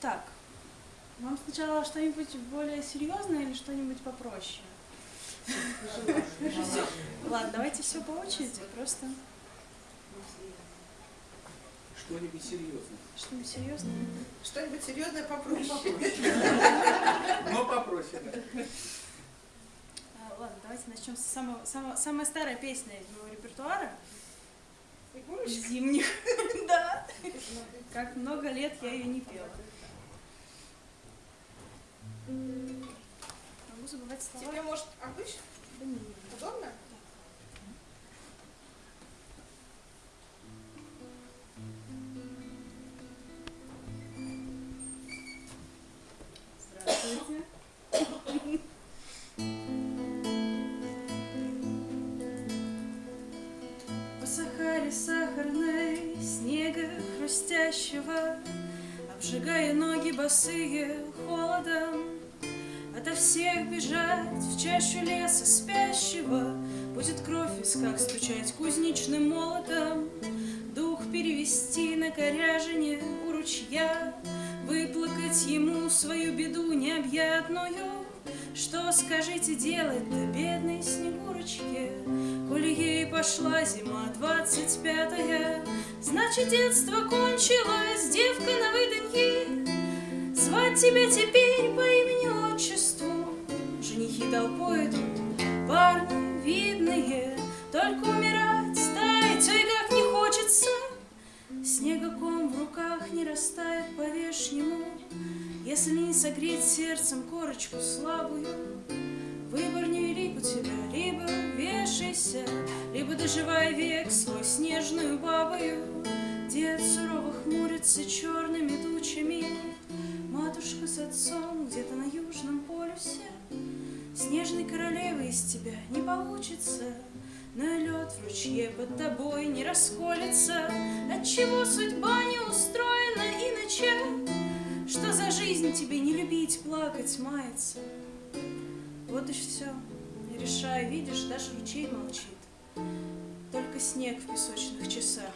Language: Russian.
Так, вам сначала что-нибудь более серьезное или что-нибудь попроще? Ладно, давайте все по очереди, просто Что-нибудь серьезное. что-нибудь серьезное. Что-нибудь серьезное попроще. Но попроще, да. А, ладно, давайте начнем с самого, самого, самая старая песня из моего репертуара. Зимних. Да. Лет я ее не пела. Могу забывать слова. Тебе, может, обычно? Да не, Удобно? Здравствуйте. По Сахаре сахарной, снега хрустящего, Обжигая ноги босые холодом, Ото всех бежать в чащу леса спящего, Будет кровь в висках стучать кузнечным молотом, Дух перевести на коряжине у ручья, Выплакать ему свою беду необъятную. Что, скажите, делать-то бедной Снегурочке, Коли ей пошла зима двадцать пятая, Значит, детство кончилось, девка на выданье, Звать тебя теперь по имени-отчеству. Женихи толпой идут, парни видные, Только умирать, таять, ой, как не хочется. Снегоком в руках не растает по-вешнему, Если не согреть сердцем корочку слабую. Выбор невелик у тебя, либо вешайся, Либо доживай век свой снежную бабою. Дед сурово хмурится черными тучами, Матушка с отцом где-то на южном полюсе. Снежной королевы из тебя не получится, Но лед в ручье под тобой не расколется. Отчего судьба не устроена иначе? Что за жизнь тебе не любить, плакать, маяться? Вот и все. Не решая, видишь, даже ручей молчит. Только снег в песочных часах